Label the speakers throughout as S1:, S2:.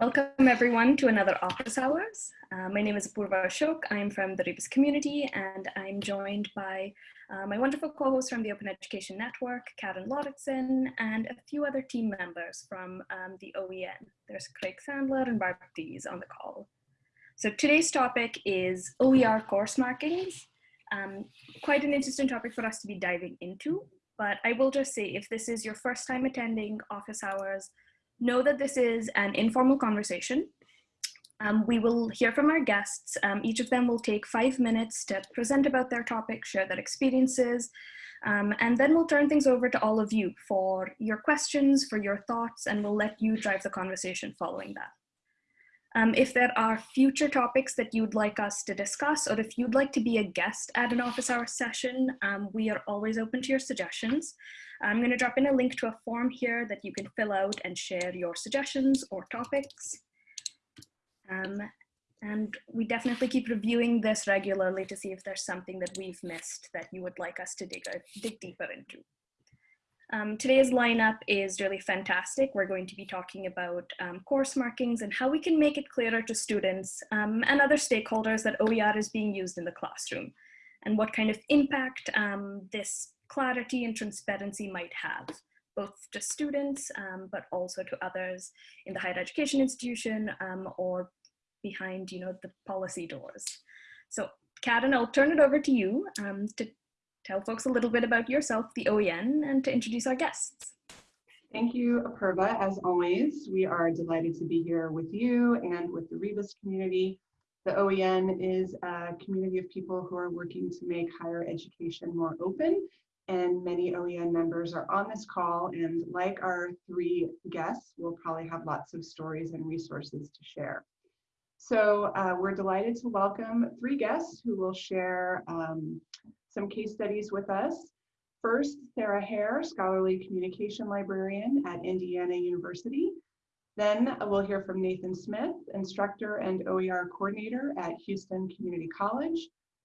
S1: Welcome everyone to another office hours. Uh, my name is Apurva Ashok. I'm from the Rebus community and I'm joined by uh, my wonderful co-hosts from the Open Education Network, Karen Lauritsen, and a few other team members from um, the OEN. There's Craig Sandler and Barb Dees on the call. So today's topic is OER course markings. Um, quite an interesting topic for us to be diving into, but I will just say if this is your first time attending office hours, know that this is an informal conversation. Um, we will hear from our guests. Um, each of them will take five minutes to present about their topic, share their experiences, um, and then we'll turn things over to all of you for your questions, for your thoughts, and we'll let you drive the conversation following that. Um, if there are future topics that you'd like us to discuss, or if you'd like to be a guest at an office hour session, um, we are always open to your suggestions. I'm gonna drop in a link to a form here that you can fill out and share your suggestions or topics. Um, and we definitely keep reviewing this regularly to see if there's something that we've missed that you would like us to dig, dig deeper into. Um, today's lineup is really fantastic. We're going to be talking about um, course markings and how we can make it clearer to students um, and other stakeholders that OER is being used in the classroom and what kind of impact um, this clarity and transparency might have both to students, um, but also to others in the higher education institution um, or behind you know, the policy doors. So Karen, I'll turn it over to you to tell folks a little bit about yourself, the OEN, and to introduce our guests.
S2: Thank you, Apurva. As always, we are delighted to be here with you and with the Rebus community. The OEN is a community of people who are working to make higher education more open, and many OEN members are on this call, and like our three guests, we'll probably have lots of stories and resources to share. So uh, we're delighted to welcome three guests who will share um, some case studies with us. First, Sarah Hare, Scholarly Communication Librarian at Indiana University. Then we'll hear from Nathan Smith, Instructor and OER Coordinator at Houston Community College.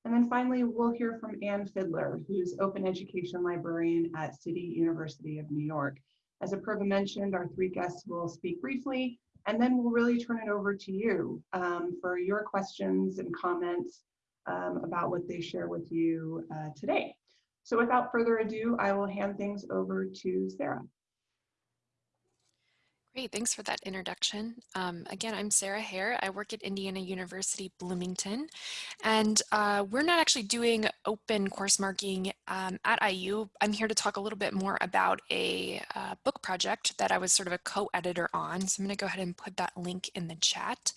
S2: And then finally, we'll hear from Ann Fiddler, who's Open Education Librarian at City University of New York. As Apurva mentioned, our three guests will speak briefly, and then we'll really turn it over to you um, for your questions and comments um, about what they share with you uh, today. So without further ado, I will hand things over to Sarah.
S3: Great, thanks for that introduction. Um, again, I'm Sarah Hare. I work at Indiana University Bloomington, and uh, we're not actually doing open course marking um, at IU. I'm here to talk a little bit more about a uh, book project that I was sort of a co-editor on. So I'm gonna go ahead and put that link in the chat.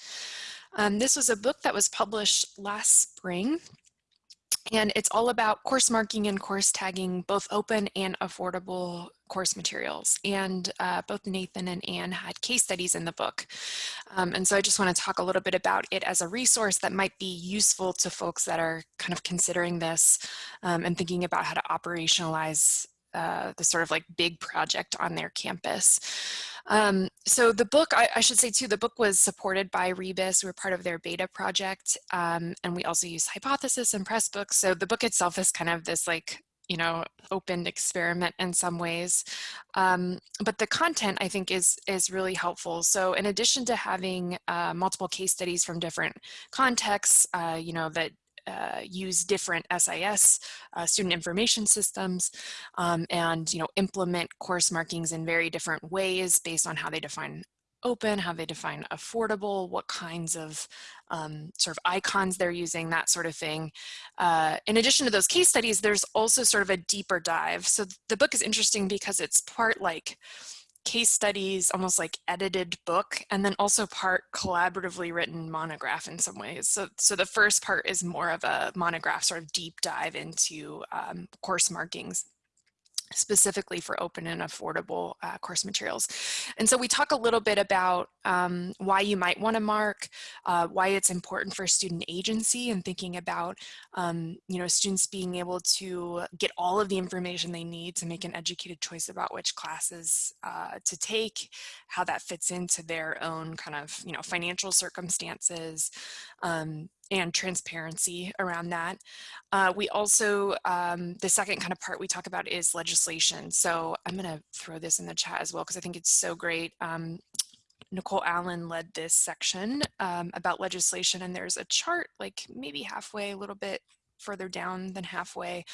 S3: Um, this was a book that was published last spring and it's all about course marking and course tagging, both open and affordable course materials. And uh, both Nathan and Ann had case studies in the book. Um, and so I just want to talk a little bit about it as a resource that might be useful to folks that are kind of considering this um, and thinking about how to operationalize uh, the sort of like big project on their campus. Um, so the book, I, I, should say too, the book was supported by Rebus. We were part of their beta project. Um, and we also use Hypothesis and Pressbooks. So the book itself is kind of this like, you know, open experiment in some ways. Um, but the content I think is, is really helpful. So in addition to having uh, multiple case studies from different contexts, uh, you know, that uh, use different SIS uh, student information systems um, and you know implement course markings in very different ways based on how they define open, how they define affordable, what kinds of um, sort of icons they're using, that sort of thing. Uh, in addition to those case studies, there's also sort of a deeper dive. So the book is interesting because it's part like case studies, almost like edited book, and then also part collaboratively written monograph in some ways. So, so the first part is more of a monograph sort of deep dive into um, course markings specifically for open and affordable uh, course materials. And so we talk a little bit about um, why you might want to mark, uh, why it's important for student agency and thinking about, um, you know, students being able to get all of the information they need to make an educated choice about which classes uh, to take, how that fits into their own kind of, you know, financial circumstances, um, and transparency around that. Uh, we also, um, the second kind of part we talk about is legislation. So I'm gonna throw this in the chat as well because I think it's so great. Um, Nicole Allen led this section um, about legislation and there's a chart like maybe halfway, a little bit further down than halfway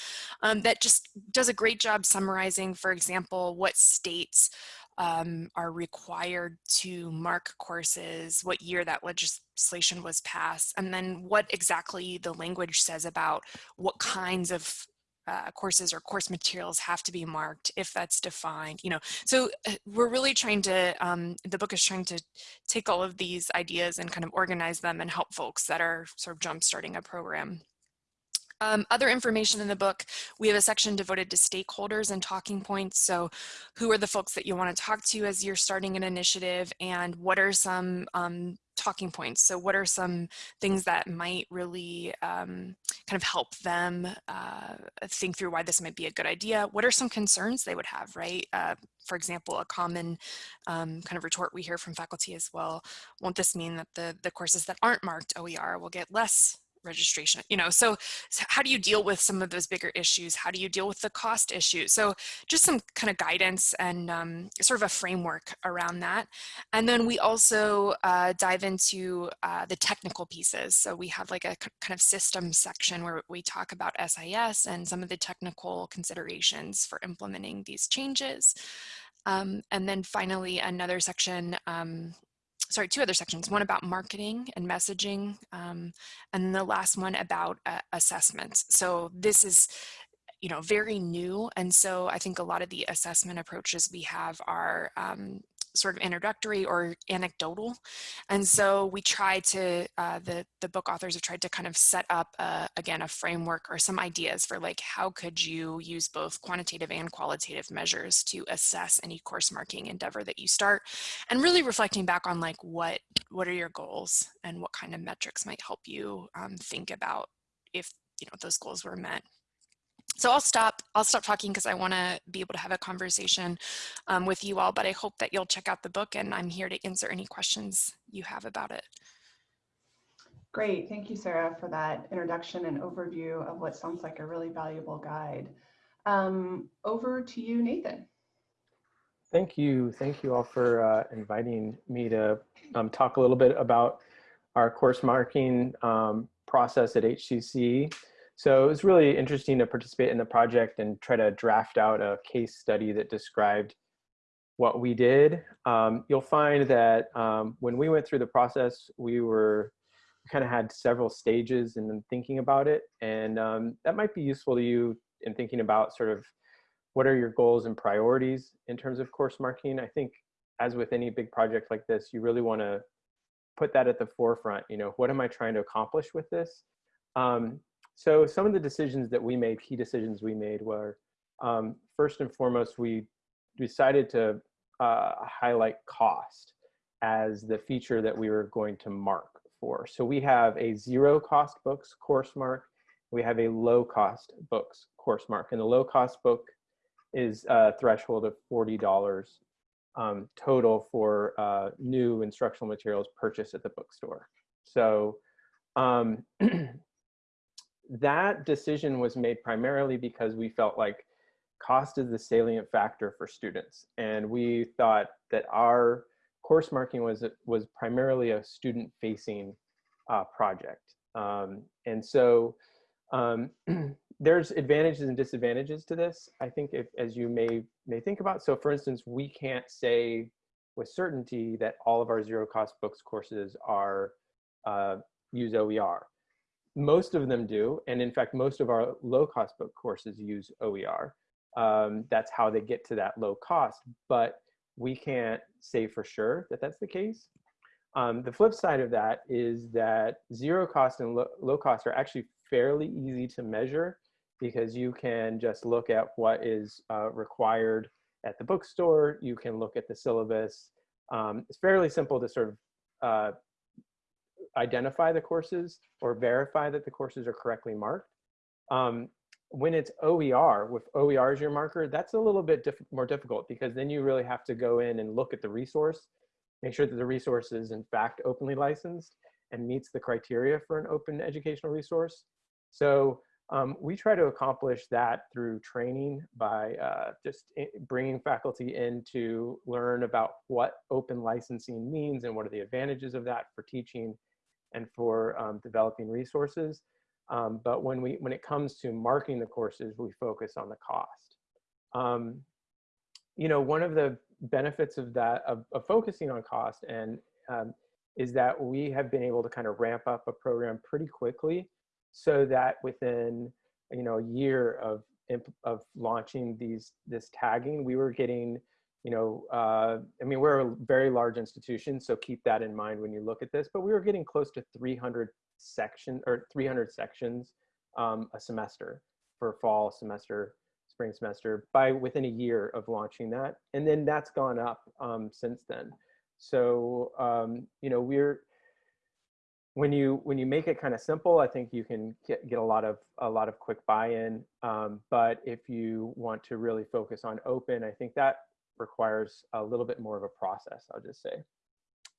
S3: um, that just does a great job summarizing, for example, what states um, are required to mark courses, what year that legislation was passed, and then what exactly the language says about what kinds of uh, courses or course materials have to be marked if that's defined you know? So uh, we're really trying to um, the book is trying to take all of these ideas and kind of organize them and help folks that are sort of jump starting a program um, other information in the book, we have a section devoted to stakeholders and talking points. So who are the folks that you want to talk to as you're starting an initiative and what are some um, talking points? So what are some things that might really um, kind of help them uh, think through why this might be a good idea? What are some concerns they would have, right? Uh, for example, a common um, kind of retort we hear from faculty as well, won't this mean that the, the courses that aren't marked OER will get less registration you know so, so, how do you deal with some of those bigger issues? How do you deal with the cost issue? So just some kind of guidance and um, sort of a framework around that. And then we also uh, dive into uh, the technical pieces. So we have like a kind of system section where we talk about SIS and some of the technical considerations for implementing these changes. Um, and then finally another section um, sorry, two other sections, one about marketing and messaging, um, and the last one about uh, assessments. So this is, you know, very new. And so I think a lot of the assessment approaches we have are um, sort of introductory or anecdotal. And so we try to, uh, the, the book authors have tried to kind of set up, uh, again, a framework or some ideas for like, how could you use both quantitative and qualitative measures to assess any course marking endeavor that you start and really reflecting back on like, what, what are your goals and what kind of metrics might help you um, think about if, you know, those goals were met so I'll stop, I'll stop talking because I want to be able to have a conversation um, with you all, but I hope that you'll check out the book and I'm here to answer any questions you have about it.
S2: Great, thank you, Sarah, for that introduction and overview of what sounds like a really valuable guide. Um, over to you, Nathan.
S4: Thank you. Thank you all for uh, inviting me to um, talk a little bit about our course marking um, process at HCC. So it was really interesting to participate in the project and try to draft out a case study that described what we did. Um, you'll find that um, when we went through the process, we were kind of had several stages in thinking about it. And um, that might be useful to you in thinking about sort of what are your goals and priorities in terms of course marking. I think as with any big project like this, you really want to put that at the forefront. You know, what am I trying to accomplish with this? Um, so some of the decisions that we made, key decisions we made were, um, first and foremost, we decided to uh, highlight cost as the feature that we were going to mark for. So we have a zero cost books course mark. We have a low cost books course mark. And the low cost book is a threshold of $40 um, total for uh, new instructional materials purchased at the bookstore. So um, that decision was made primarily because we felt like cost is the salient factor for students. And we thought that our course marking was, was primarily a student facing uh, project. Um, and so um, there's advantages and disadvantages to this. I think if, as you may, may think about, so for instance, we can't say with certainty that all of our zero cost books courses are uh, use OER most of them do. And in fact, most of our low cost book courses use OER. Um, that's how they get to that low cost, but we can't say for sure that that's the case. Um, the flip side of that is that zero cost and lo low cost are actually fairly easy to measure because you can just look at what is uh, required at the bookstore. You can look at the syllabus. Um, it's fairly simple to sort of uh, identify the courses or verify that the courses are correctly marked. Um, when it's OER, with OER as your marker, that's a little bit diff more difficult because then you really have to go in and look at the resource, make sure that the resource is in fact openly licensed and meets the criteria for an open educational resource. So Um, we try to accomplish that through training by uh, just bringing faculty in to learn about what open licensing means and what are the advantages of that for teaching and for um, developing resources. Um, but when, we, when it comes to marking the courses, we focus on the cost. Um, you know, one of the benefits of that, of, of focusing on cost and um, is that we have been able to kind of ramp up a program pretty quickly so that within you know a year of of launching these this tagging we were getting you know uh, i mean we're a very large institution so keep that in mind when you look at this but we were getting close to 300 section or 300 sections um, a semester for fall semester spring semester by within a year of launching that and then that's gone up um, since then so um, you know we're when you when you make it kind of simple, I think you can get, get a lot of a lot of quick buy-in. Um, but if you want to really focus on open, I think that requires a little bit more of a process. I'll just say.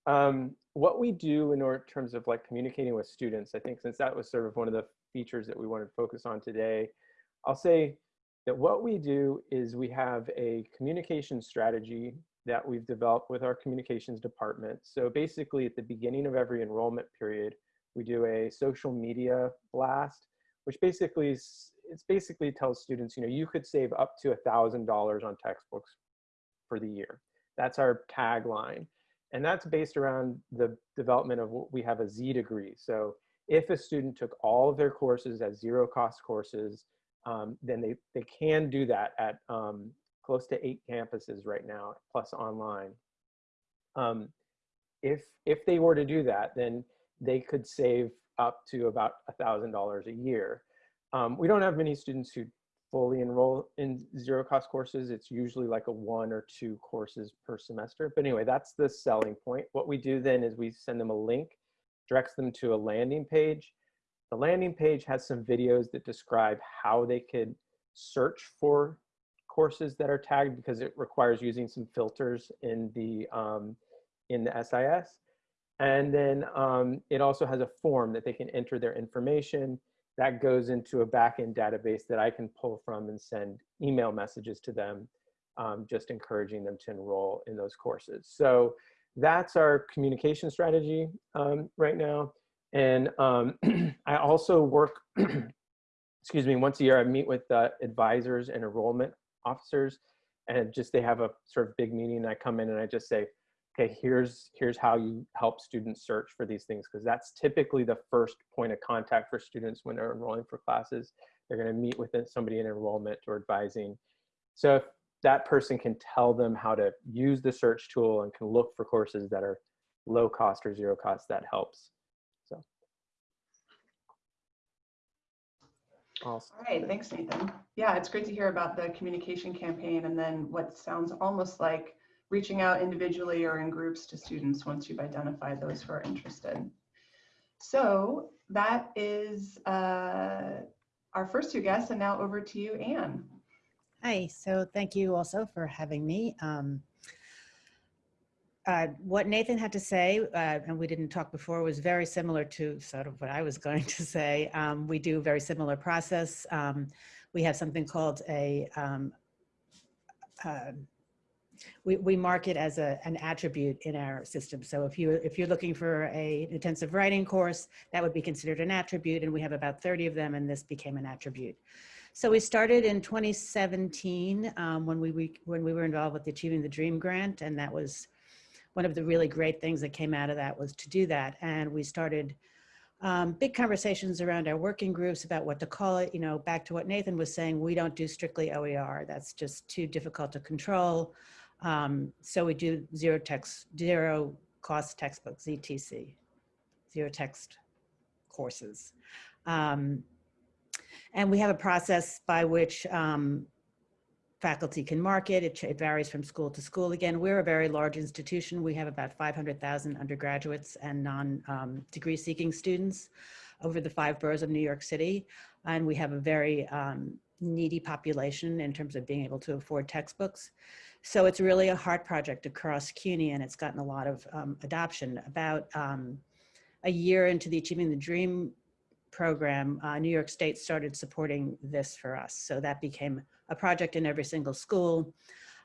S4: Um, what we do in terms of like communicating with students, I think since that was sort of one of the features that we wanted to focus on today, I'll say that what we do is we have a communication strategy that we've developed with our communications department. So basically at the beginning of every enrollment period, we do a social media blast, which basically is, it's basically tells students, you know, you could save up to a $1,000 on textbooks for the year. That's our tagline. And that's based around the development of what we have a Z degree. So if a student took all of their courses as zero cost courses, um, then they, they can do that at um, close to eight campuses right now, plus online. Um, if, if they were to do that, then they could save up to about $1,000 a year. Um, we don't have many students who fully enroll in zero cost courses. It's usually like a one or two courses per semester. But anyway, that's the selling point. What we do then is we send them a link, directs them to a landing page. The landing page has some videos that describe how they could search for courses that are tagged because it requires using some filters in the um, in the SIS. And then um, it also has a form that they can enter their information that goes into a backend database that I can pull from and send email messages to them, um, just encouraging them to enroll in those courses. So that's our communication strategy um, right now. And um, I also work, excuse me, once a year I meet with uh, advisors and enrollment officers and just they have a sort of big meeting and I come in and I just say, okay, here's, here's how you help students search for these things because that's typically the first point of contact for students when they're enrolling for classes. They're gonna meet with somebody in enrollment or advising. So if that person can tell them how to use the search tool and can look for courses that are low cost or zero cost, that helps. So.
S2: Awesome. All right, thanks, Nathan. Yeah, it's great to hear about the communication campaign and then what sounds almost like reaching out individually or in groups to students once you've identified those who are interested. So that is uh, our first two guests, and now over to you, Ann.
S5: Hi, so thank you also for having me. Um, uh, what Nathan had to say, uh, and we didn't talk before, was very similar to sort of what I was going to say. Um, we do a very similar process. Um, we have something called a, um, uh, we, we mark it as a, an attribute in our system. So if, you, if you're looking for a intensive writing course, that would be considered an attribute, and we have about 30 of them, and this became an attribute. So we started in 2017 um, when, we, when we were involved with the Achieving the Dream grant, and that was one of the really great things that came out of that was to do that. And we started um, big conversations around our working groups about what to call it. You know, back to what Nathan was saying, we don't do strictly OER. That's just too difficult to control. Um, so we do zero text, zero cost textbooks, ZTC, zero text courses. Um, and we have a process by which um, faculty can market. it. it. Varies from school to school. Again, we're a very large institution. We have about 500,000 undergraduates and non-degree um, seeking students over the five boroughs of New York City. And we have a very um, needy population in terms of being able to afford textbooks. So it's really a heart project across CUNY and it's gotten a lot of um, adoption. About um, a year into the Achieving the Dream program, uh, New York State started supporting this for us. So that became a project in every single school.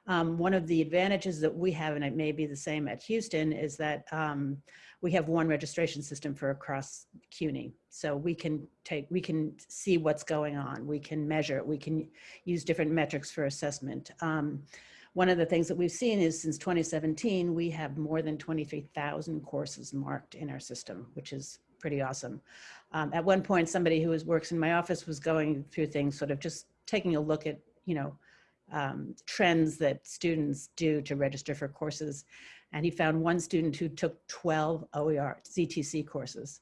S5: Um, one of the advantages that we have, and it may be the same at Houston, is that um, we have one registration system for across CUNY. So we can take, we can see what's going on. We can measure it. We can use different metrics for assessment. Um, one of the things that we've seen is since 2017, we have more than 23,000 courses marked in our system, which is pretty awesome. Um, at one point, somebody who was, works in my office was going through things, sort of just taking a look at, you know, um, trends that students do to register for courses. And he found one student who took 12 OER ZTC courses.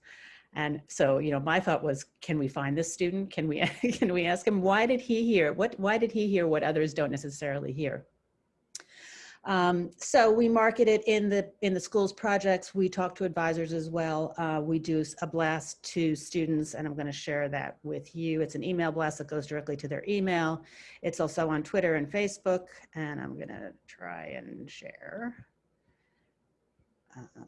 S5: And so, you know, my thought was, can we find this student? Can we, can we ask him, why did he hear, what, why did he hear what others don't necessarily hear? Um, so we market it in the in the schools projects. We talk to advisors as well. Uh, we do a blast to students, and I'm going to share that with you. It's an email blast that goes directly to their email. It's also on Twitter and Facebook, and I'm going to try and share. Uh,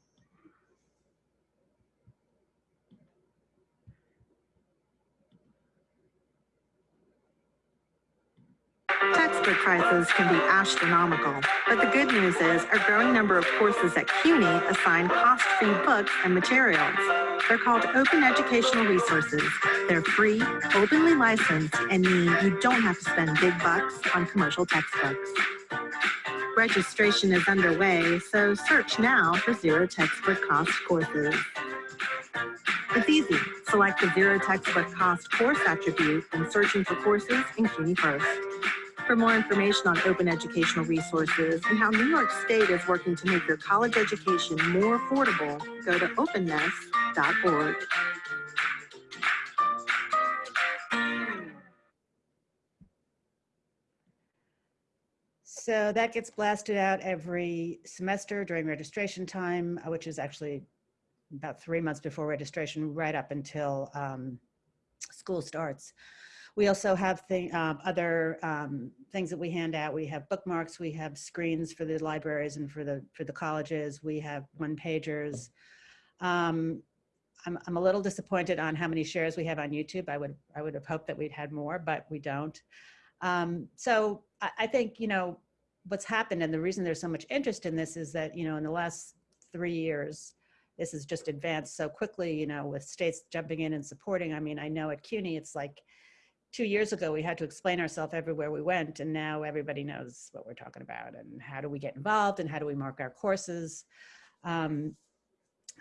S6: Textbook prices can be astronomical, but the good news is a growing number of courses at CUNY assign cost-free books and materials. They're called Open Educational Resources. They're free, openly licensed, and mean you don't have to spend big bucks on commercial textbooks. Registration is underway, so search now for zero textbook cost courses. It's easy. Select the zero textbook cost course attribute when searching for courses in CUNY First. For more information on open educational resources and how New York State is working to make your college education more affordable, go to openness.org.
S5: So that gets blasted out every semester during registration time, uh, which is actually about three months before registration, right up until um, school starts. We also have thing, um, other um, things that we hand out. We have bookmarks, we have screens for the libraries and for the for the colleges. We have one pagers. Um, I'm, I'm a little disappointed on how many shares we have on YouTube. I would I would have hoped that we'd had more, but we don't. Um, so I, I think you know what's happened, and the reason there's so much interest in this is that you know in the last three years, this has just advanced so quickly. You know, with states jumping in and supporting. I mean, I know at CUNY, it's like two years ago, we had to explain ourselves everywhere we went, and now everybody knows what we're talking about and how do we get involved and how do we mark our courses. Um,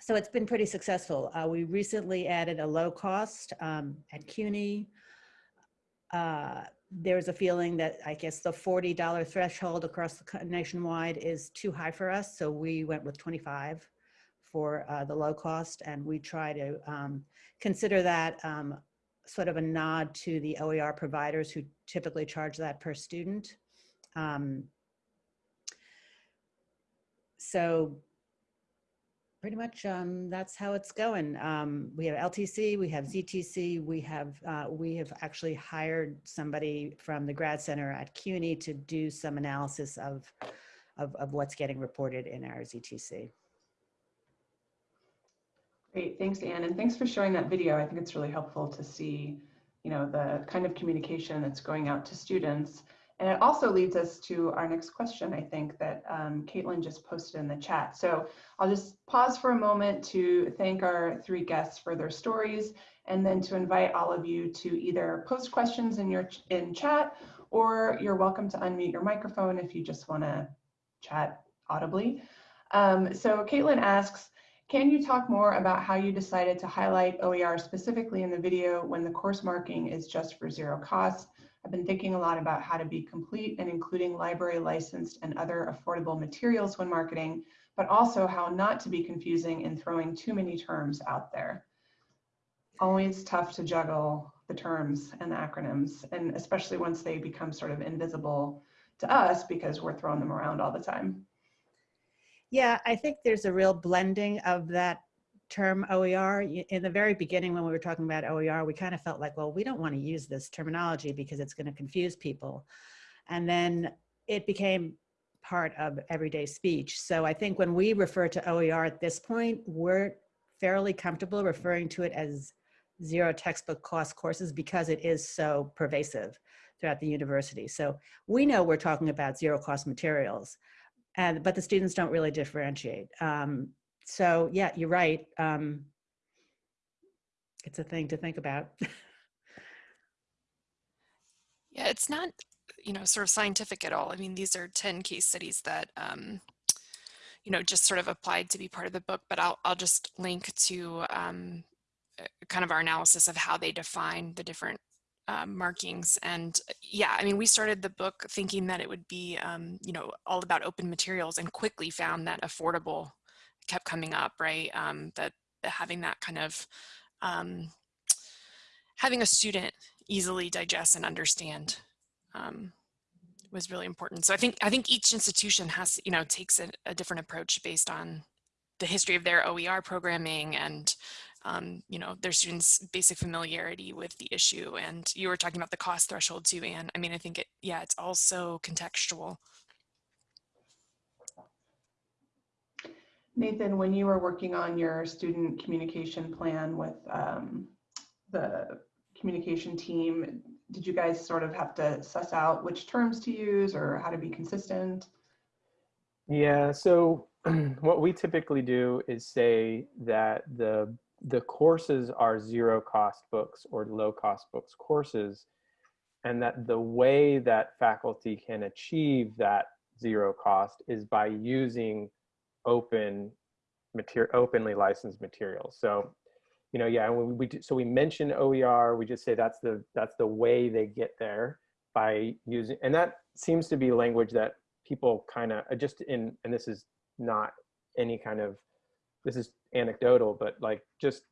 S5: so it's been pretty successful. Uh, we recently added a low cost um, at CUNY. Uh, there's a feeling that I guess the $40 threshold across the nationwide is too high for us. So we went with 25 for uh, the low cost and we try to um, consider that um, sort of a nod to the OER providers who typically charge that per student. Um, so pretty much um, that's how it's going. Um, we have LTC, we have ZTC, we have uh, we have actually hired somebody from the grad center at CUNY to do some analysis of, of, of what's getting reported in our ZTC.
S2: Great, thanks, Ann, and thanks for showing that video. I think it's really helpful to see, you know, the kind of communication that's going out to students. And it also leads us to our next question, I think, that um, Caitlin just posted in the chat. So I'll just pause for a moment to thank our three guests for their stories, and then to invite all of you to either post questions in your in chat, or you're welcome to unmute your microphone if you just want to chat audibly. Um, so Caitlin asks, can you talk more about how you decided to highlight OER specifically in the video when the course marking is just for zero cost? I've been thinking a lot about how to be complete and including library licensed and other affordable materials when marketing, but also how not to be confusing in throwing too many terms out there. Always tough to juggle the terms and the acronyms, and especially once they become sort of invisible to us because we're throwing them around all the time.
S5: Yeah, I think there's a real blending of that term OER. In the very beginning, when we were talking about OER, we kind of felt like, well, we don't want to use this terminology because it's going to confuse people. And then it became part of everyday speech. So I think when we refer to OER at this point, we're fairly comfortable referring to it as zero textbook cost courses because it is so pervasive throughout the university. So we know we're talking about zero cost materials, and but the students don't really differentiate. Um, so yeah, you're right. Um, it's a thing to think about.
S3: Yeah, it's not, you know, sort of scientific at all. I mean, these are 10 case studies that, um, you know, just sort of applied to be part of the book, but I'll, I'll just link to um, uh, kind of our analysis of how they define the different um, markings. And yeah, I mean, we started the book thinking that it would be, um, you know, all about open materials and quickly found that affordable kept coming up, right? Um, that, that having that kind of, um, having a student easily digest and understand um, was really important. So I think I think each institution has, you know, takes a, a different approach based on the history of their OER programming and, um, you know, their students' basic familiarity with the issue. And you were talking about the cost threshold too, Ann. I mean, I think it, yeah, it's also contextual.
S2: Nathan, when you were working on your student communication plan with um, the communication team, did you guys sort of have to suss out which terms to use or how to be consistent?
S4: Yeah, so what we typically do is say that the the courses are zero cost books or low cost books courses and that the way that faculty can achieve that zero cost is by using open material openly licensed materials. So you know yeah we, we do, so we mention oer we just say that's the that's the way they get there by using and that seems to be language that people kind of uh, just in and this is not any kind of this is anecdotal but like just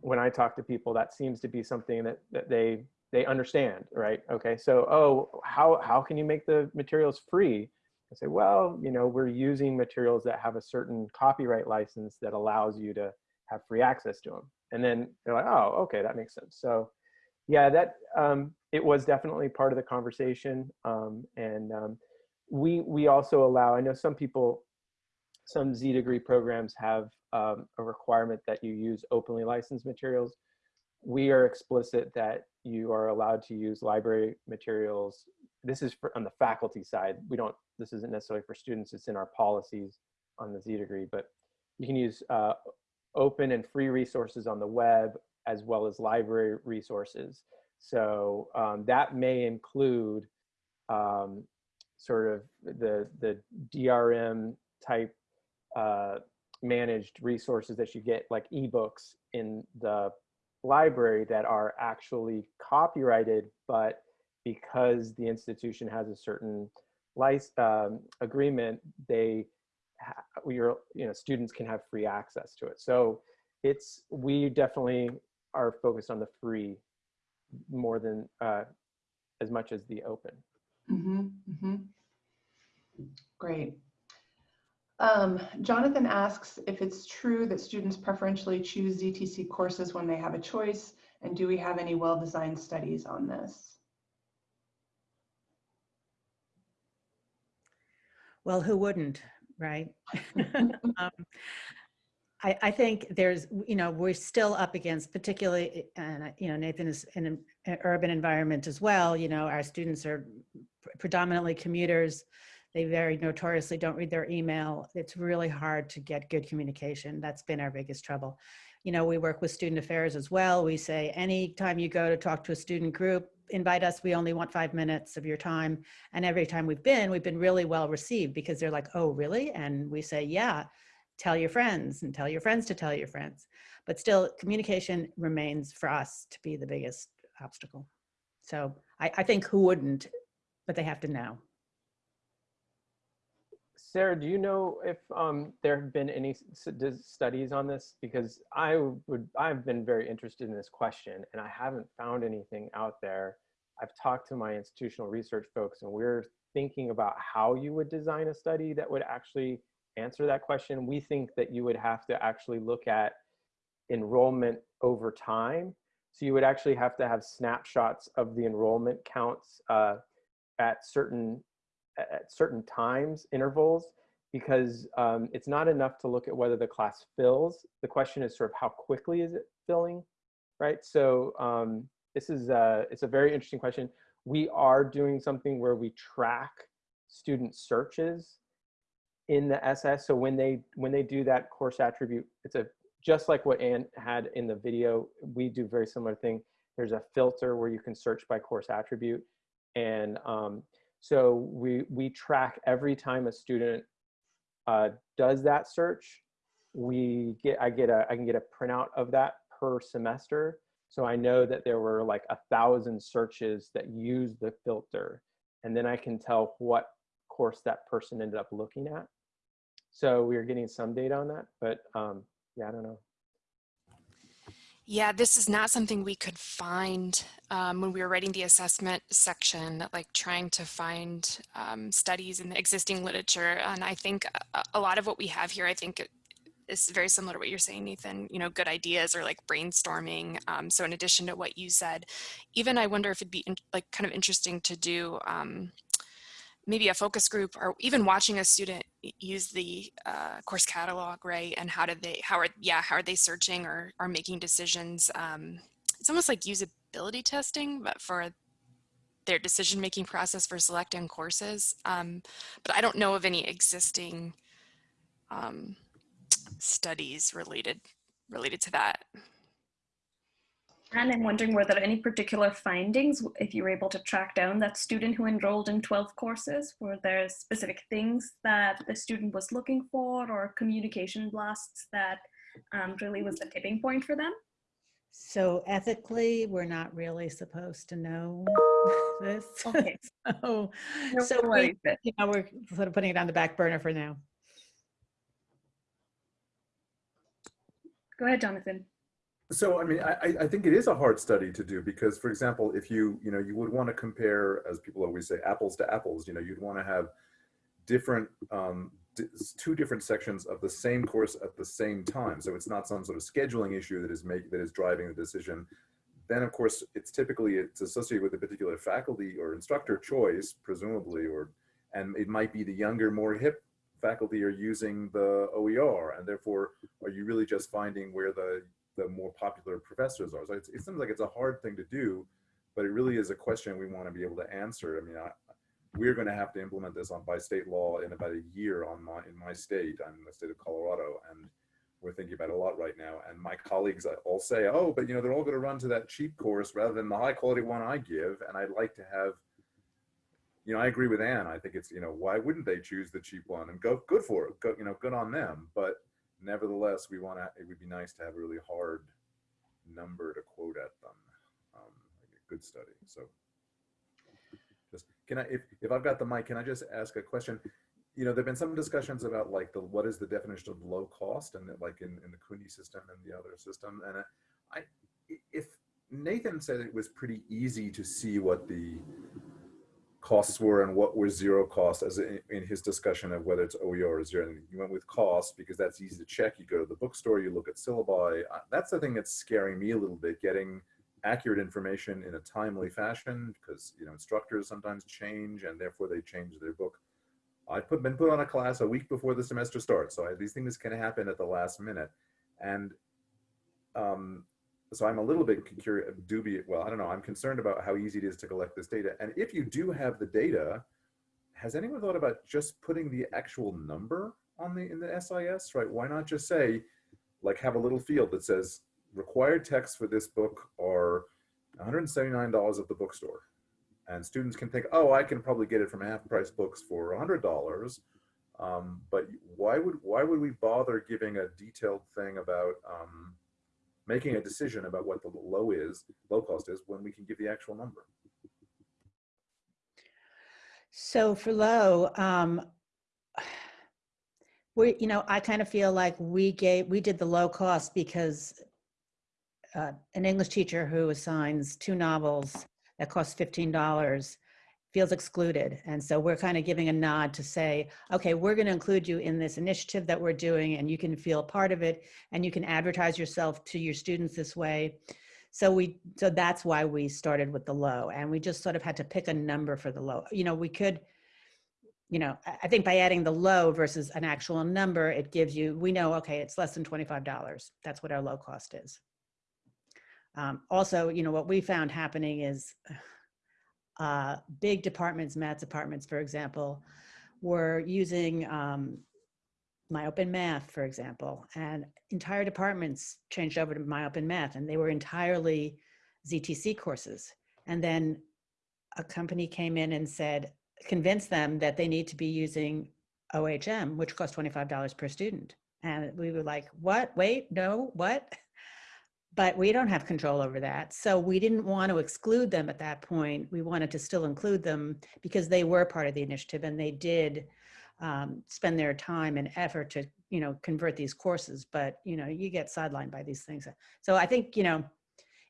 S4: when i talk to people that seems to be something that that they they understand right okay so oh how how can you make the materials free I say, well, you know, we're using materials that have a certain copyright license that allows you to have free access to them. And then they're like, oh, okay, that makes sense. So yeah, that um, it was definitely part of the conversation. Um, and um, we, we also allow, I know some people, some Z degree programs have um, a requirement that you use openly licensed materials. We are explicit that you are allowed to use library materials. This is for, on the faculty side. We don't, this isn't necessarily for students, it's in our policies on the Z degree, but you can use uh, open and free resources on the web as well as library resources. So um, that may include um, sort of the, the DRM type uh, managed resources that you get like ebooks in the library that are actually copyrighted, but because the institution has a certain license um, agreement, they your you know students can have free access to it. So it's we definitely are focused on the free more than uh, as much as the open.
S2: Mm -hmm, mm -hmm. Great. Um, Jonathan asks if it's true that students preferentially choose ZTC courses when they have a choice, and do we have any well-designed studies on this?
S5: Well, who wouldn't, right? um, I, I, think there's, you know, we're still up against particularly, and you know, Nathan is in an, an urban environment as well. You know, our students are predominantly commuters. They very notoriously don't read their email. It's really hard to get good communication. That's been our biggest trouble. You know, we work with student affairs as well. We say anytime you go to talk to a student group, invite us. We only want five minutes of your time. And every time we've been, we've been really well received because they're like, oh, really? And we say, yeah, tell your friends and tell your friends to tell your friends. But still, communication remains for us to be the biggest obstacle. So I, I think who wouldn't, but they have to know.
S4: Sarah, do you know if um, there have been any studies on this? Because I would, I've been very interested in this question and I haven't found anything out there. I've talked to my institutional research folks and we're thinking about how you would design a study that would actually answer that question. We think that you would have to actually look at enrollment over time. So you would actually have to have snapshots of the enrollment counts uh, at certain at certain times intervals because um, it's not enough to look at whether the class fills. The question is sort of how quickly is it filling? right? So um, this is a, it's a very interesting question. We are doing something where we track student searches in the SS. So when they when they do that course attribute, it's a just like what Ann had in the video. We do very similar thing. There's a filter where you can search by course attribute, and um, so we we track every time a student uh, does that search. We get I get a I can get a printout of that per semester. So I know that there were like a thousand searches that use the filter, and then I can tell what course that person ended up looking at. So we are getting some data on that, but um, yeah, I don't know.
S3: Yeah, this is not something we could find um, when we were writing the assessment section, like trying to find um, studies in the existing literature. And I think a, a, lot of what we have here, I think is very similar to what you're saying, Nathan, you know, good ideas or like brainstorming. Um, so in addition to what you said, even I wonder if it'd be in, like kind of interesting to do um, maybe a focus group or even watching a student use the uh, course catalog, right? And how do they, how are, yeah, how are they searching or, or making decisions? Um, it's almost like usability testing, but for their decision-making process for selecting courses. Um, but I don't know of any existing um, studies related related to that.
S1: And I'm wondering, were there any particular findings, if you were able to track down that student who enrolled in 12 courses? Were there specific things that the student was looking for or communication blasts that um, really was the tipping point for them?
S5: So ethically, we're not really supposed to know this.
S1: Okay.
S5: so,
S1: No
S5: so we, you know, we're sort of putting it on the back burner for now.
S1: Go ahead, Jonathan.
S7: So, I mean, I, I think it is a hard study to do because, for example, if you, you know, you would want to compare, as people always say, apples to apples, you know, you'd want to have different, um, two different sections of the same course at the same time. So it's not some sort of scheduling issue that is make, that is driving the decision. Then, of course, it's typically, it's associated with a particular faculty or instructor choice, presumably, or, and it might be the younger, more hip faculty are using the OER, and therefore, are you really just finding where the the more popular professors are. So it seems like it's a hard thing to do, but it really is a question we want to be able to answer. I mean, I, we're going to have to implement this on by state law in about a year on my in my state. I'm in the state of Colorado, and we're thinking about it a lot right now. And my colleagues uh, all say, "Oh, but you know, they're all going to run to that cheap course rather than the high quality one I give." And I'd like to have, you know, I agree with Ann. I think it's you know, why wouldn't they choose the cheap one and go good for it? Go, you know, good on them. But nevertheless, we want to, it would be nice to have a really hard number to quote at them, um, like a good study. So just, can I, if, if I've got the mic, can I just ask a question? You know, there've been some discussions about like the, what is the definition of low cost and like in, in the CUNY system and the other system. And I, if Nathan said it was pretty easy to see what the costs were and what were zero costs as in, in his discussion of whether it's OER or zero. And you went with cost because that's easy to check. You go to the bookstore, you look at syllabi. Uh, that's the thing that's scaring me a little bit, getting accurate information in a timely fashion because you know instructors sometimes change and therefore they change their book. I've put, been put on a class a week before the semester starts. So I, these things can happen at the last minute. And um, so I'm a little bit curious, dubious. Well, I don't know. I'm concerned about how easy it is to collect this data. And if you do have the data, has anyone thought about just putting the actual number on the in the SIS? Right? Why not just say, like, have a little field that says required texts for this book are $179 at the bookstore, and students can think, oh, I can probably get it from half price books for $100. Um, but why would why would we bother giving a detailed thing about um, making a decision about what the low is, low cost is, when we can give the actual number.
S5: So for low, um, we, you know, I kind of feel like we gave, we did the low cost because uh, an English teacher who assigns two novels that cost $15 feels excluded. And so we're kind of giving a nod to say, okay, we're going to include you in this initiative that we're doing and you can feel part of it and you can advertise yourself to your students this way. So we, so that's why we started with the low and we just sort of had to pick a number for the low. You know, we could, you know, I think by adding the low versus an actual number, it gives you, we know, okay, it's less than $25. That's what our low cost is. Um, also, you know, what we found happening is uh, big departments, math departments, for example, were using um, MyOpenMath, for example, and entire departments changed over to MyOpenMath and they were entirely ZTC courses. And then a company came in and said, convinced them that they need to be using OHM, which costs $25 per student. And we were like, what, wait, no, what? But we don't have control over that. So we didn't want to exclude them at that point. We wanted to still include them because they were part of the initiative and they did um, spend their time and effort to, you know, convert these courses. But, you know, you get sidelined by these things. So I think, you know,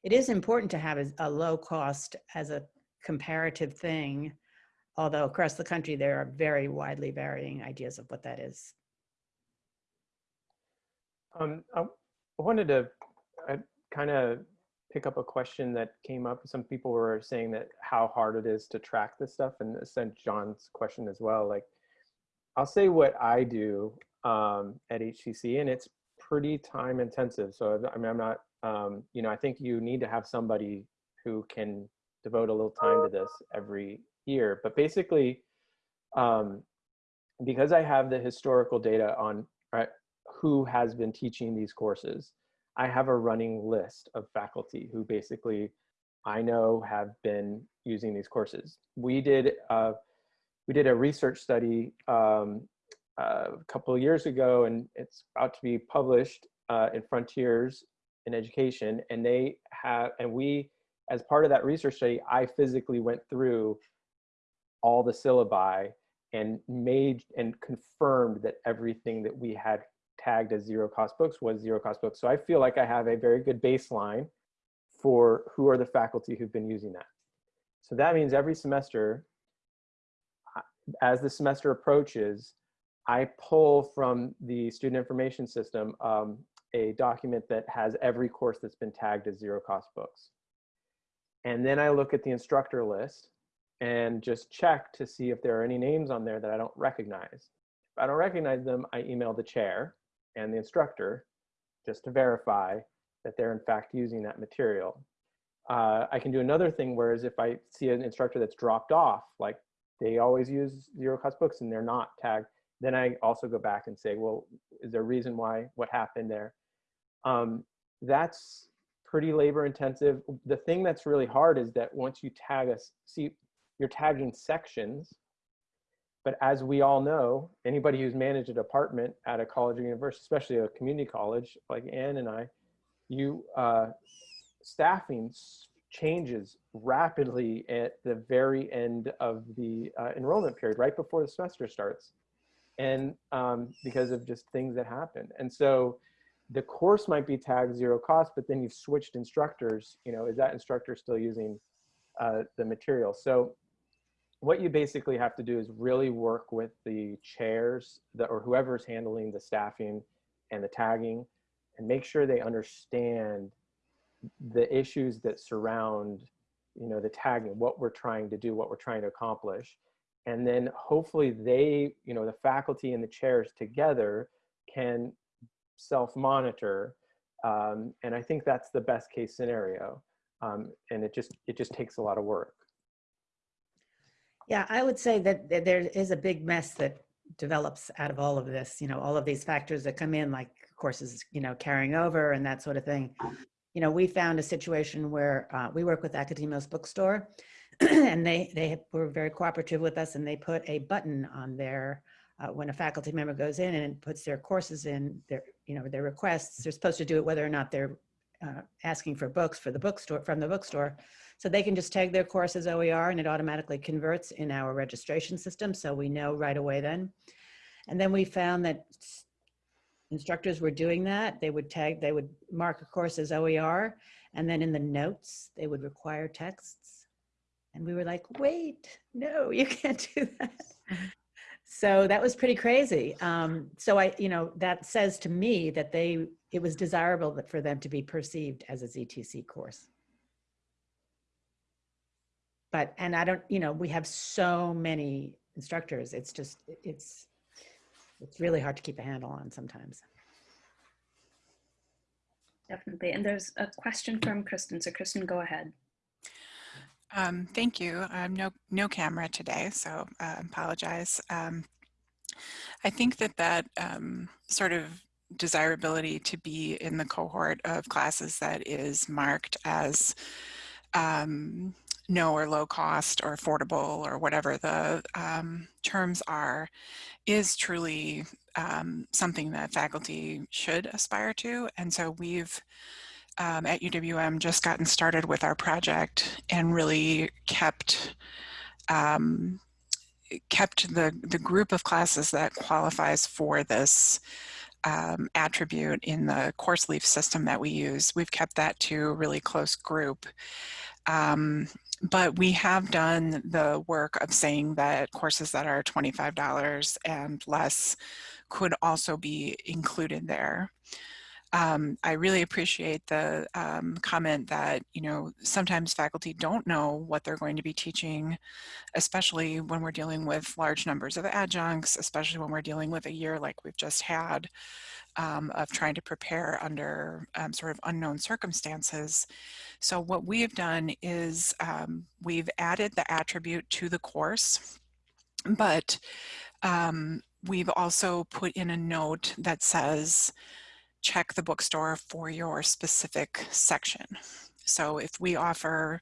S5: it is important to have a, a low cost as a comparative thing, although across the country there are very widely varying ideas of what that is.
S4: Um, I wanted to kind of pick up a question that came up. Some people were saying that how hard it is to track this stuff and sent John's question as well. Like, I'll say what I do um, at HCC and it's pretty time intensive. So I mean, I'm not, um, you know, I think you need to have somebody who can devote a little time to this every year. But basically, um, because I have the historical data on right, who has been teaching these courses, I have a running list of faculty who basically I know have been using these courses. We did uh, we did a research study um, uh, a couple of years ago, and it's about to be published uh, in Frontiers in Education. And they have, and we, as part of that research study, I physically went through all the syllabi and made and confirmed that everything that we had tagged as zero cost books was zero cost books. So I feel like I have a very good baseline for who are the faculty who've been using that. So that means every semester, as the semester approaches, I pull from the student information system um, a document that has every course that's been tagged as zero cost books. And then I look at the instructor list and just check to see if there are any names on there that I don't recognize. If I don't recognize them, I email the chair and the instructor just to verify that they're in fact using that material. Uh, I can do another thing, whereas if I see an instructor that's dropped off, like they always use zero cost books and they're not tagged, then I also go back and say, well, is there a reason why, what happened there? Um, that's pretty labor intensive. The thing that's really hard is that once you tag us, see, you're tagging sections but as we all know, anybody who's managed a department at a college or university, especially a community college like Ann and I, you uh, staffing changes rapidly at the very end of the uh, enrollment period, right before the semester starts. And um, because of just things that happen. And so the course might be tagged zero cost, but then you've switched instructors, you know, is that instructor still using uh, the material? So what you basically have to do is really work with the chairs that, or whoever's handling the staffing and the tagging and make sure they understand the issues that surround you know the tagging what we're trying to do what we're trying to accomplish. And then hopefully they you know the faculty and the chairs together can self monitor um, and i think that's the best case scenario. Um, and it just it just takes a lot of work
S5: yeah, I would say that there is a big mess that develops out of all of this, you know, all of these factors that come in, like courses, you know, carrying over and that sort of thing. You know, we found a situation where uh, we work with Akademos Bookstore and they, they were very cooperative with us and they put a button on their, uh, when a faculty member goes in and puts their courses in, their, you know, their requests, they're supposed to do it whether or not they're uh, asking for books for the bookstore, from the bookstore. So they can just tag their course as OER and it automatically converts in our registration system. So we know right away then. And then we found that instructors were doing that. They would tag, they would mark a course as OER. And then in the notes, they would require texts. And we were like, wait, no, you can't do that. So that was pretty crazy. Um, so I, you know, that says to me that they, it was desirable that for them to be perceived as a ZTC course but and i don't you know we have so many instructors it's just it's it's really hard to keep a handle on sometimes
S1: Definitely. And there's a question from Kristen. So Kristen, go ahead.
S8: Um, thank you. Um, no, no camera today, so uh, apologize. Um, I think that that um, sort of desirability to be in the cohort of classes that is marked as um, no or low cost or affordable or whatever the um, terms are is truly um, something that faculty should aspire to. And so we've um, at UWM just gotten started with our project and really kept um, kept the, the group of classes that qualifies for this um, attribute in the CourseLeaf system that we use. We've kept that to a really close group. Um, but we have done the work of saying that courses that are $25 and less could also be included there. Um, I really appreciate the um, comment that, you know, sometimes faculty don't know what they're going to be teaching, especially when we're dealing with large numbers of adjuncts, especially when we're dealing with a year like we've just had um, of trying to prepare under um, sort of unknown circumstances. So what we have done is um, we've added the attribute to the course, but um, we've also put in a note that says, check the bookstore for your specific section. So if we offer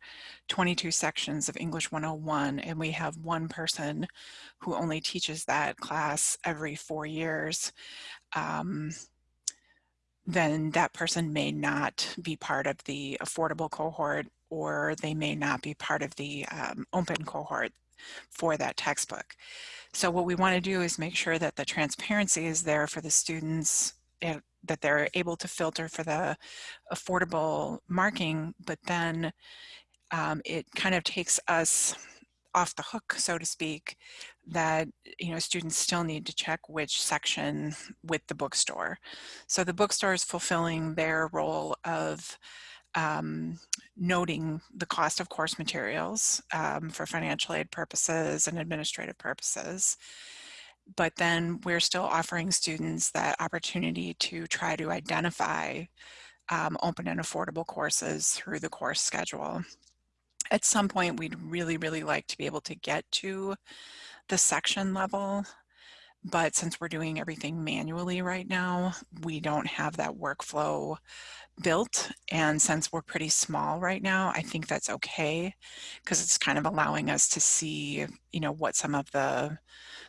S8: 22 sections of English 101 and we have one person who only teaches that class every four years, um, then that person may not be part of the affordable cohort or they may not be part of the um, open cohort for that textbook. So what we want to do is make sure that the transparency is there for the students that they're able to filter for the affordable marking, but then um, it kind of takes us off the hook, so to speak, that you know students still need to check which section with the bookstore. So the bookstore is fulfilling their role of um, noting the cost of course materials um, for financial aid purposes and administrative purposes but then we're still offering students that opportunity to try to identify um, open and affordable courses through the course schedule. At some point, we'd really, really like to be able to get to the section level, but since we're doing everything manually right now, we don't have that workflow built. And since we're pretty small right now, I think that's okay because it's kind of allowing us to see, you know, what some of the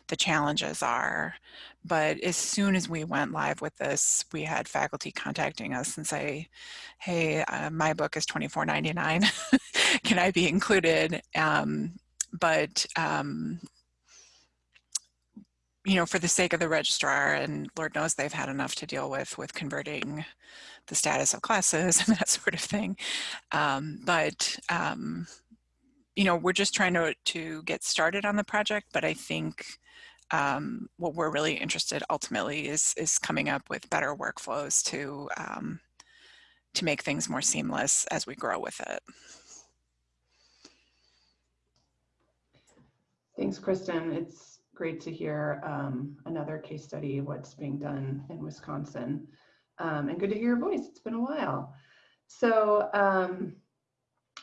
S8: the challenges are. But as soon as we went live with this, we had faculty contacting us and say, hey, uh, my book is $24.99. Can I be included? Um, but um, you know, for the sake of the registrar, and Lord knows they've had enough to deal with with converting the status of classes and that sort of thing. Um, but um, you know, we're just trying to to get started on the project. But I think um, what we're really interested ultimately is is coming up with better workflows to um, to make things more seamless as we grow with it.
S2: Thanks, Kristen. It's great to hear um, another case study of what's being done in Wisconsin. Um, and good to hear your voice. It's been a while. So um,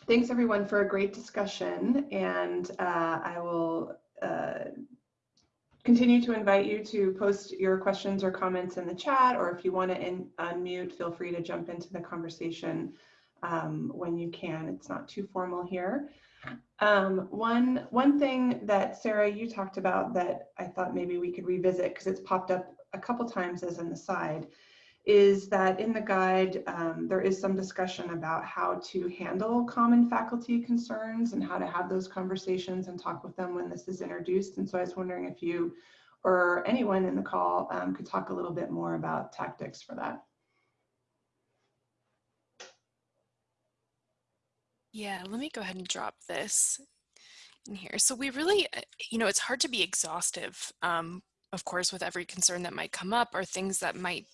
S2: thanks everyone for a great discussion. And uh, I will uh, continue to invite you to post your questions or comments in the chat, or if you want to unmute, feel free to jump into the conversation um, when you can. It's not too formal here. Um, one, one thing that Sarah, you talked about that I thought maybe we could revisit because it's popped up a couple times as an aside is that in the guide, um, there is some discussion about how to handle common faculty concerns and how to have those conversations and talk with them when this is introduced. And so I was wondering if you or anyone in the call um, could talk a little bit more about tactics for that.
S3: Yeah, let me go ahead and drop this in here. So we really, uh, you know, it's hard to be exhaustive, um, of course, with every concern that might come up or things that might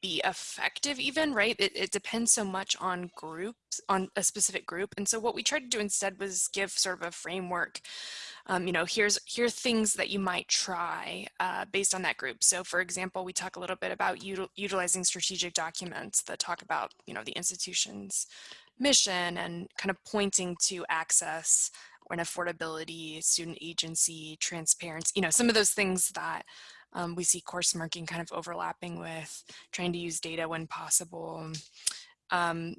S3: be effective even, right? It, it depends so much on groups, on a specific group. And so what we tried to do instead was give sort of a framework. Um, you know, here's here are things that you might try uh, based on that group. So for example, we talk a little bit about util utilizing strategic documents that talk about, you know, the institution's mission and kind of pointing to access and affordability, student agency, transparency, you know, some of those things that um, we see course marking kind of overlapping with trying to use data when possible. Um,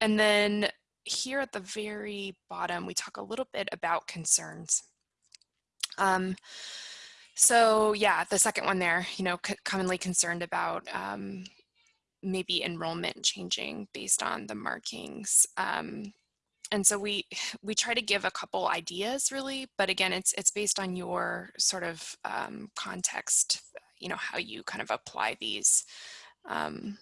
S3: and then here at the very bottom, we talk a little bit about concerns. Um, so yeah, the second one there, you know, commonly concerned about um, maybe enrollment changing based on the markings. Um, and so we we try to give a couple ideas really, but again, it's it's based on your sort of um, context, you know, how you kind of apply these. Um,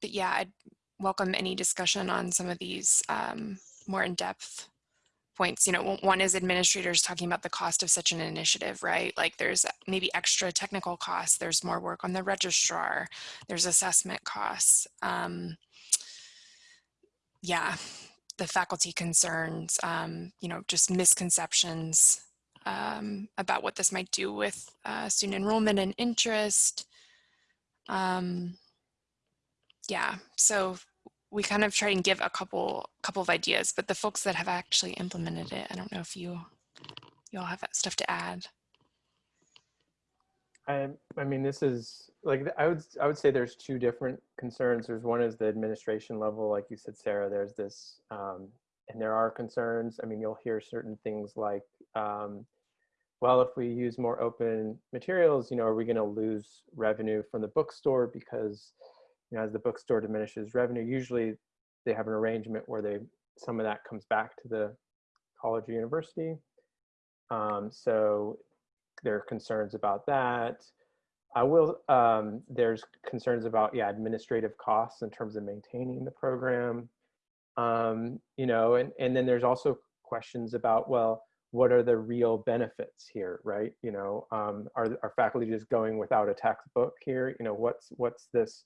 S3: but yeah, I'd welcome any discussion on some of these um, more in-depth points. You know, one is administrators talking about the cost of such an initiative, right? Like there's maybe extra technical costs, there's more work on the registrar, there's assessment costs. Um, yeah, the faculty concerns, um, you know, just misconceptions um, about what this might do with uh, student enrollment and interest. Um, yeah, so we kind of try and give a couple couple of ideas, but the folks that have actually implemented it, I don't know if you you all have stuff to add.
S4: I, I mean, this is like, I would, I would say there's two different concerns. There's one is the administration level, like you said, Sarah, there's this, um, and there are concerns. I mean, you'll hear certain things like, um, well, if we use more open materials, you know, are we going to lose revenue from the bookstore because, you know, as the bookstore diminishes revenue, usually they have an arrangement where they, some of that comes back to the college or university. Um, so there are concerns about that. I will, um, there's concerns about, yeah, administrative costs in terms of maintaining the program. Um, you know, and, and then there's also questions about, well, what are the real benefits here, right? You know, um, are, are faculty just going without a textbook here? You know, what's, what's this?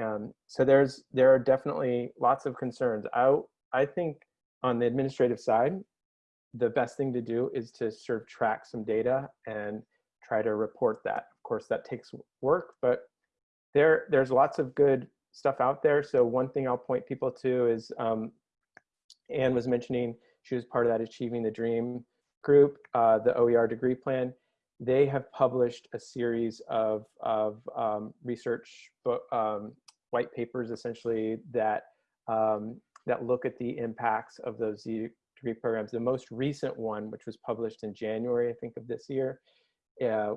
S4: Um, so there's, there are definitely lots of concerns. I, I think on the administrative side, the best thing to do is to sort of track some data and try to report that. Of course, that takes work, but there, there's lots of good stuff out there. So one thing I'll point people to is um, Ann was mentioning she was part of that Achieving the Dream group, uh, the OER degree plan. They have published a series of, of um, research book, um, white papers essentially that um, that look at the impacts of those degree programs. The most recent one, which was published in January, I think of this year, uh,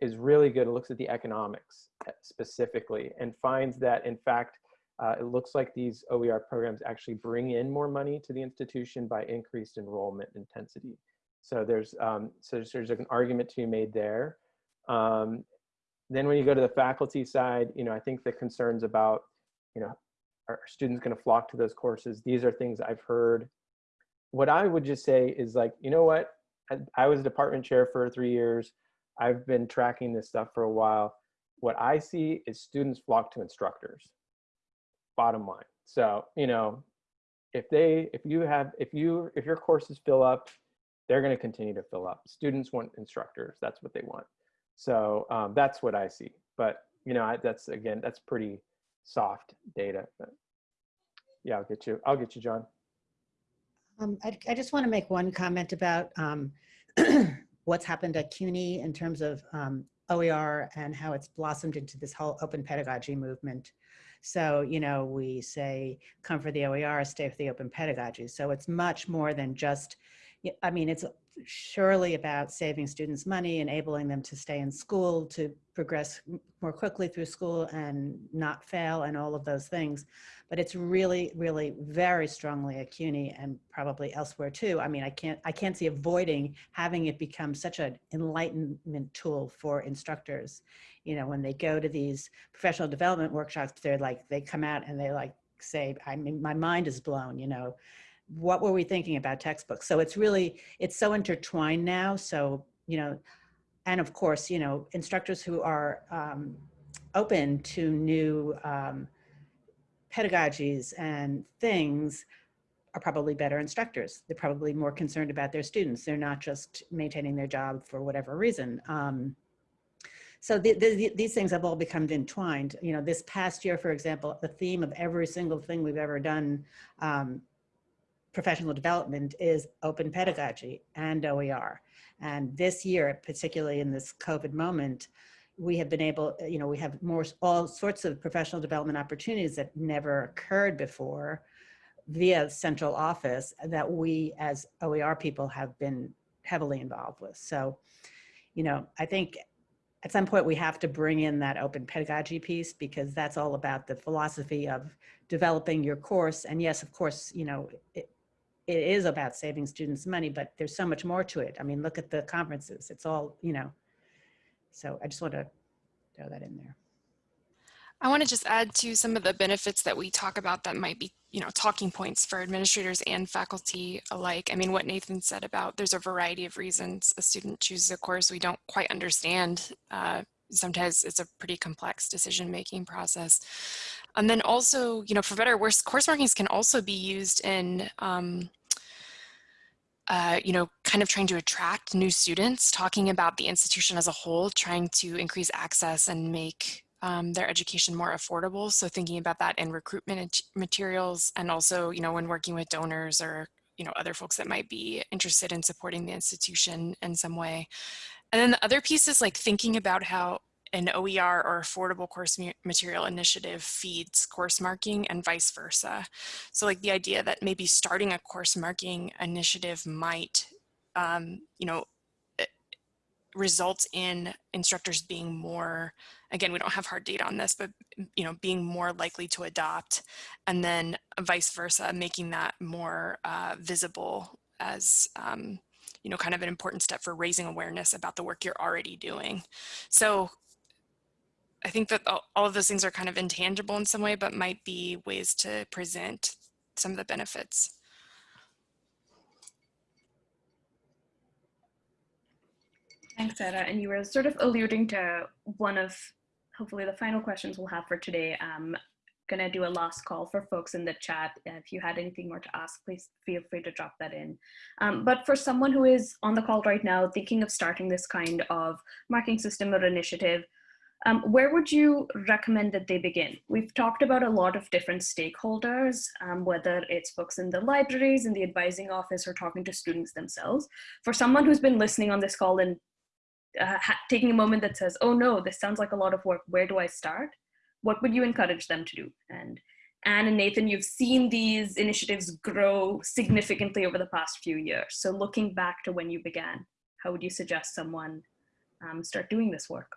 S4: is really good. It looks at the economics uh, specifically and finds that in fact, uh, it looks like these OER programs actually bring in more money to the institution by increased enrollment intensity. So there's, um, so there's, there's an argument to be made there. Um, then when you go to the faculty side, you know, I think the concerns about, you know, are students going to flock to those courses? These are things I've heard what I would just say is like, you know what? I, I was department chair for three years. I've been tracking this stuff for a while. What I see is students flock to instructors, bottom line. So, you know, if they, if you have, if you, if your courses fill up, they're going to continue to fill up. Students want instructors. That's what they want. So um, that's what I see. But, you know, I, that's, again, that's pretty soft data. But yeah, I'll get you, I'll get you, John.
S5: Um, I, I, just want to make one comment about um, what's happened at CUNY in terms of um, OER and how it's blossomed into this whole open pedagogy movement. So, you know, we say, come for the OER, stay for the open pedagogy. So it's much more than just, I mean, it's surely about saving students money, enabling them to stay in school, to progress more quickly through school and not fail and all of those things. But it's really, really very strongly at CUNY and probably elsewhere too. I mean, I can't, I can't see avoiding having it become such an enlightenment tool for instructors. You know, when they go to these professional development workshops, they're like, they come out and they like say, I mean, my mind is blown, you know, what were we thinking about textbooks? So it's really, it's so intertwined now. So, you know, and of course, you know, instructors who are um, open to new um, pedagogies and things are probably better instructors. They're probably more concerned about their students. They're not just maintaining their job for whatever reason. Um, so the, the, these things have all become entwined. You know, this past year, for example, the theme of every single thing we've ever done um, professional development is open pedagogy and OER. And this year, particularly in this COVID moment, we have been able, you know, we have more, all sorts of professional development opportunities that never occurred before via central office that we as OER people have been heavily involved with. So, you know, I think at some point we have to bring in that open pedagogy piece because that's all about the philosophy of developing your course. And yes, of course, you know, it, it is about saving students money, but there's so much more to it. I mean, look at the conferences. It's all, you know, so I just want to throw that in there.
S3: I want to just add to some of the benefits that we talk about that might be, you know, talking points for administrators and faculty alike. I mean, what Nathan said about there's a variety of reasons a student chooses a course we don't quite understand. Uh, sometimes it's a pretty complex decision-making process. And then also, you know, for better or worse, course markings can also be used in um, uh, you know, kind of trying to attract new students, talking about the institution as a whole, trying to increase access and make um, their education more affordable. So thinking about that in recruitment materials and also, you know, when working with donors or, you know, other folks that might be interested in supporting the institution in some way. And then the other piece is like thinking about how an OER or affordable course material initiative feeds course marking and vice versa. So like the idea that maybe starting a course marking initiative might, um, you know, eh, result in instructors being more, again, we don't have hard data on this, but, you know, being more likely to adopt and then vice versa, making that more uh, visible as, um, you know, kind of an important step for raising awareness about the work you're already doing. So I think that all of those things are kind of intangible in some way, but might be ways to present some of the benefits.
S1: Thanks, Sarah. And you were sort of alluding to one of hopefully the final questions we'll have for today. I'm going to do a last call for folks in the chat. If you had anything more to ask, please feel free to drop that in. Um, but for someone who is on the call right now, thinking of starting this kind of marking system or initiative, um, where would you recommend that they begin? We've talked about a lot of different stakeholders, um, whether it's folks in the libraries, in the advising office, or talking to students themselves. For someone who's been listening on this call and uh, taking a moment that says, oh no, this sounds like a lot of work, where do I start? What would you encourage them to do? And Ann and Nathan, you've seen these initiatives grow significantly over the past few years. So looking back to when you began, how would you suggest someone um, start doing this work?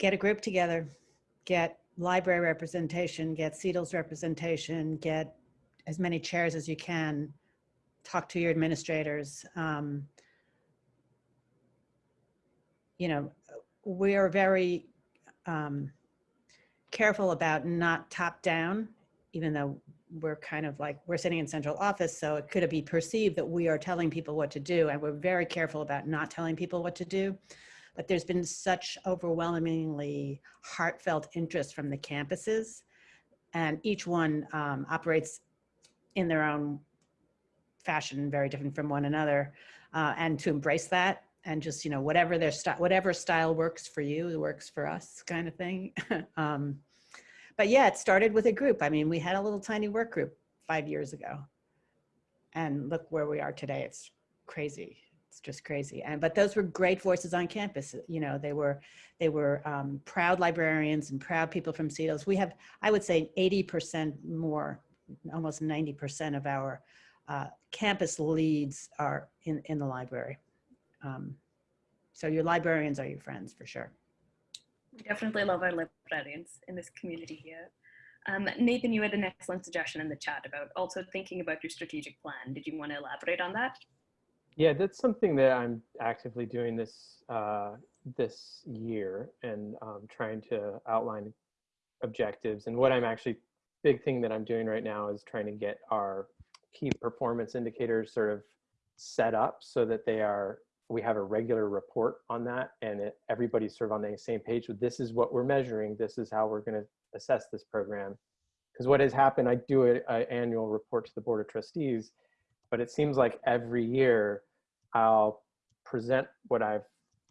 S5: Get a group together, get library representation, get CETL's representation, get as many chairs as you can, talk to your administrators. Um, you know, we are very um, careful about not top down, even though we're kind of like, we're sitting in central office, so it could be perceived that we are telling people what to do, and we're very careful about not telling people what to do but there's been such overwhelmingly heartfelt interest from the campuses and each one um, operates in their own fashion, very different from one another. Uh, and to embrace that and just, you know, whatever their style, whatever style works for you, works for us kind of thing. um, but yeah, it started with a group. I mean, we had a little tiny work group five years ago and look where we are today. It's crazy it's just crazy. And but those were great voices on campus. You know, they were they were um, proud librarians and proud people from CETLs. We have, I would say, 80% more, almost 90% of our uh, campus leads are in in the library. Um, so your librarians are your friends for sure.
S1: We definitely love our librarians in this community here. Um, Nathan, you had an excellent suggestion in the chat about also thinking about your strategic plan. Did you want to elaborate on that?
S4: Yeah, that's something that I'm actively doing this uh, this year and um, trying to outline objectives. And what I'm actually big thing that I'm doing right now is trying to get our key performance indicators sort of set up so that they are we have a regular report on that and it, everybody's sort of on the same page with this is what we're measuring. This is how we're going to assess this program. Because what has happened, I do an annual report to the Board of Trustees, but it seems like every year I'll present what I've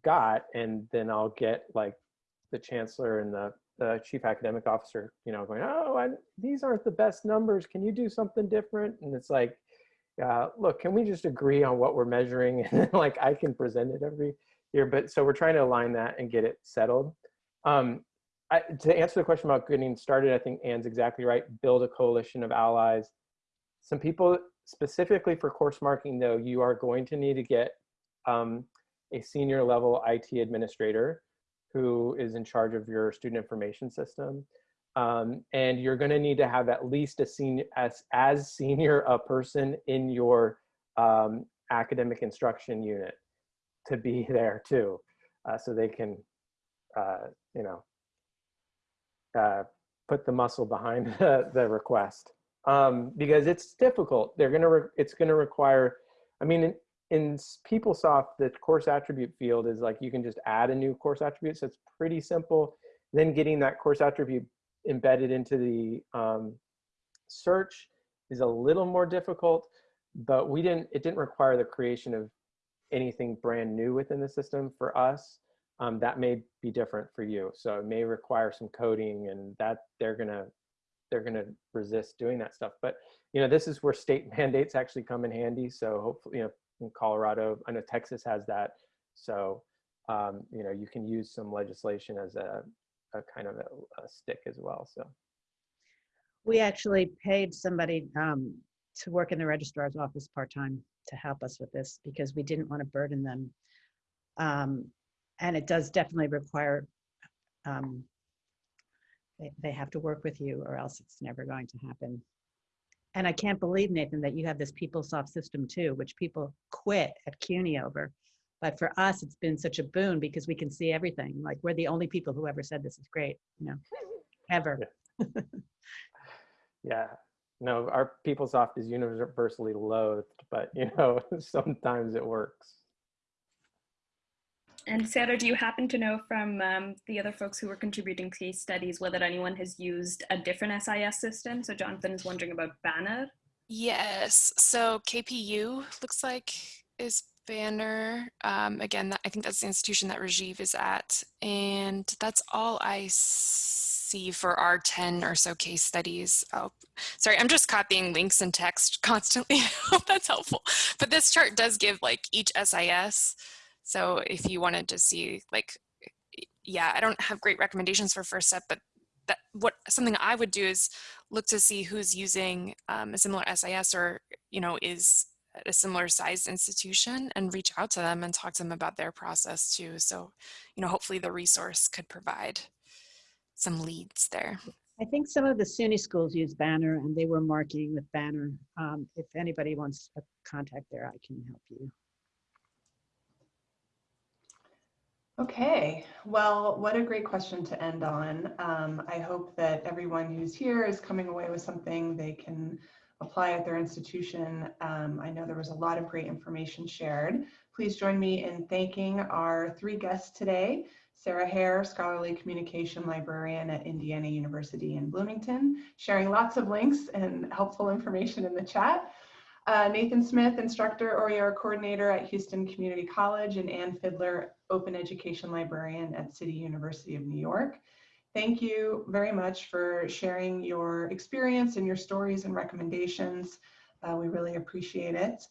S4: got and then I'll get like the chancellor and the, the chief academic officer, you know, going, oh, I, these aren't the best numbers. Can you do something different? And it's like, uh, look, can we just agree on what we're measuring? And like I can present it every year. But so we're trying to align that and get it settled. Um, I, to answer the question about getting started, I think Ann's exactly right. Build a coalition of allies. Some people specifically for course marking though, you are going to need to get um, a senior level IT administrator who is in charge of your student information system. Um, and you're going to need to have at least a senior as, as senior a person in your um, academic instruction unit to be there too, uh, so they can, uh, you know, uh, put the muscle behind the, the request um, because it's difficult. They're gonna, it's gonna require, I mean, in, in PeopleSoft, the course attribute field is like you can just add a new course attribute, so it's pretty simple. Then getting that course attribute embedded into the um, search is a little more difficult, but we didn't, it didn't require the creation of anything brand new within the system for us. Um, that may be different for you. So it may require some coding and that they're gonna, they're gonna resist doing that stuff. But you know, this is where state mandates actually come in handy. So hopefully, you know, in Colorado, I know Texas has that. So, um, you know, you can use some legislation as a, a kind of a, a stick as well. So
S5: We actually paid somebody um, to work in the registrar's office part-time to help us with this because we didn't want to burden them. Um, and it does definitely require, um, they, they have to work with you or else it's never going to happen. And I can't believe, Nathan, that you have this PeopleSoft system too, which people quit at CUNY over. But for us, it's been such a boon because we can see everything. Like we're the only people who ever said this is great, you know, ever.
S4: Yeah. yeah. No, our PeopleSoft is universally loathed, but you know, sometimes it works.
S1: And Sarah, do you happen to know from um, the other folks who were contributing case studies whether anyone has used a different SIS system? So Jonathan is wondering about Banner.
S3: Yes, so KPU looks like is Banner. Um, again, that, I think that's the institution that Rajiv is at. And that's all I see for our 10 or so case studies. Oh, sorry, I'm just copying links and text constantly. I hope that's helpful. But this chart does give like each SIS. So if you wanted to see like, yeah, I don't have great recommendations for first step, but that what something I would do is look to see who's using um, a similar SIS or, you know, is a similar sized institution and reach out to them and talk to them about their process too. So, you know, hopefully the resource could provide some leads there.
S5: I think some of the SUNY schools use Banner and they were marking with Banner. Um, if anybody wants a contact there, I can help you.
S2: Okay, well, what a great question to end on. Um, I hope that everyone who's here is coming away with something they can apply at their institution. Um, I know there was a lot of great information shared. Please join me in thanking our three guests today. Sarah Hare, Scholarly Communication Librarian at Indiana University in Bloomington, sharing lots of links and helpful information in the chat. Uh, Nathan Smith, Instructor OER Coordinator at Houston Community College, and Ann Fiddler, Open Education Librarian at City University of New York. Thank you very much for sharing your experience and your stories and recommendations. Uh, we really appreciate it.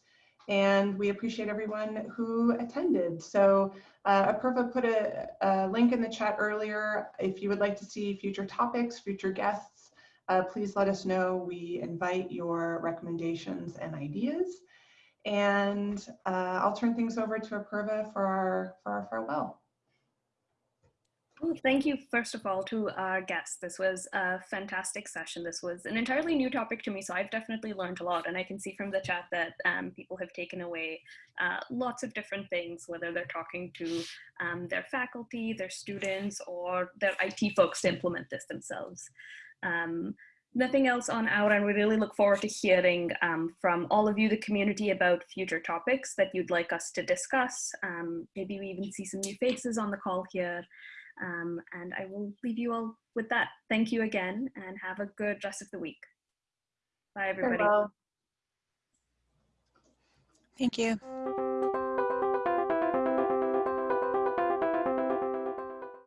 S2: And we appreciate everyone who attended. So uh, Apurva put a, a, link in the chat earlier. If you would like to see future topics, future guests, uh, please let us know. We invite your recommendations and ideas. And uh, I'll turn things over to Apurva for our, for our farewell.
S1: Well, thank you, first of all, to our guests. This was a fantastic session. This was an entirely new topic to me, so I've definitely learned a lot. And I can see from the chat that um, people have taken away uh, lots of different things, whether they're talking to um, their faculty, their students, or their IT folks to implement this themselves. Um, nothing else on our end. We really look forward to hearing um, from all of you, the community, about future topics that you'd like us to discuss. Um, maybe we even see some new faces on the call here. Um, and I will leave you all with that. Thank you again and have a good rest of the week. Bye, everybody.
S2: Farewell.
S8: Thank you.